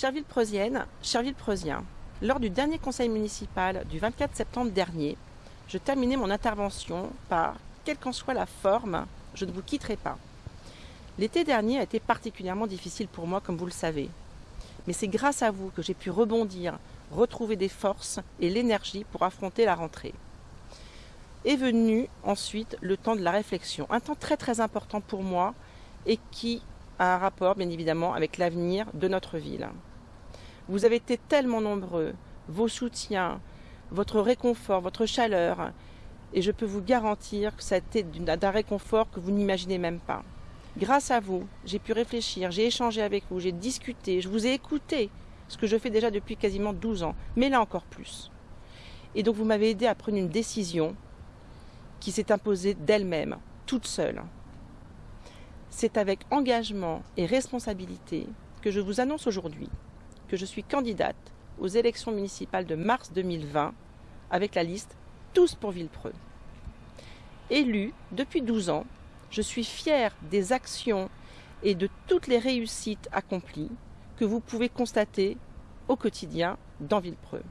Chère Ville-Preusienne, chère Ville-Preusien, lors du dernier conseil municipal du 24 septembre dernier, je terminais mon intervention par quelle qu'en soit la forme, je ne vous quitterai pas. L'été dernier a été particulièrement difficile pour moi, comme vous le savez. Mais c'est grâce à vous que j'ai pu rebondir, retrouver des forces et l'énergie pour affronter la rentrée. Est venu ensuite le temps de la réflexion, un temps très très important pour moi et qui a un rapport bien évidemment avec l'avenir de notre ville. Vous avez été tellement nombreux, vos soutiens, votre réconfort, votre chaleur, et je peux vous garantir que ça a été d'un réconfort que vous n'imaginez même pas. Grâce à vous, j'ai pu réfléchir, j'ai échangé avec vous, j'ai discuté, je vous ai écouté, ce que je fais déjà depuis quasiment 12 ans, mais là encore plus. Et donc vous m'avez aidé à prendre une décision qui s'est imposée d'elle-même, toute seule. C'est avec engagement et responsabilité que je vous annonce aujourd'hui que je suis candidate aux élections municipales de mars 2020 avec la liste Tous pour Villepreux. Élue depuis 12 ans, je suis fière des actions et de toutes les réussites accomplies que vous pouvez constater au quotidien dans Villepreux.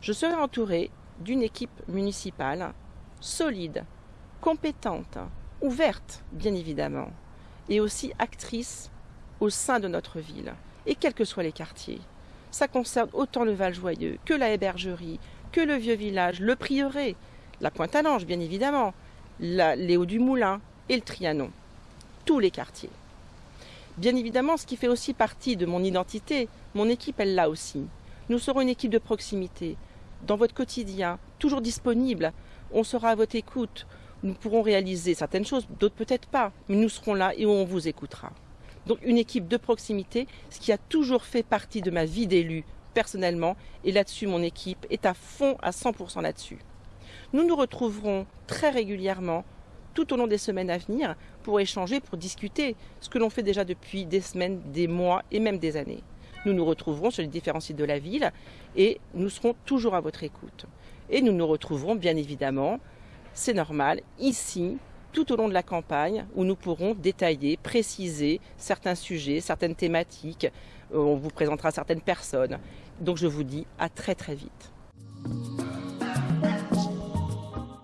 Je serai entourée d'une équipe municipale solide, compétente, ouverte bien évidemment, et aussi actrice au sein de notre ville, et quels que soient les quartiers. Ça concerne autant le Val-Joyeux que la hébergerie, que le vieux village, le prieuré, la Pointe-à-Lange bien évidemment, les du Moulin et le Trianon. Tous les quartiers. Bien évidemment, ce qui fait aussi partie de mon identité, mon équipe, elle l'a aussi. Nous serons une équipe de proximité, dans votre quotidien, toujours disponible. On sera à votre écoute. Nous pourrons réaliser certaines choses, d'autres peut-être pas, mais nous serons là et on vous écoutera. Donc une équipe de proximité, ce qui a toujours fait partie de ma vie d'élu personnellement, et là-dessus mon équipe est à fond à 100% là-dessus. Nous nous retrouverons très régulièrement tout au long des semaines à venir pour échanger, pour discuter, ce que l'on fait déjà depuis des semaines, des mois et même des années. Nous nous retrouverons sur les différents sites de la ville et nous serons toujours à votre écoute. Et nous nous retrouverons bien évidemment, c'est normal, ici, tout au long de la campagne, où nous pourrons détailler, préciser certains sujets, certaines thématiques. On vous présentera certaines personnes. Donc je vous dis à très très vite.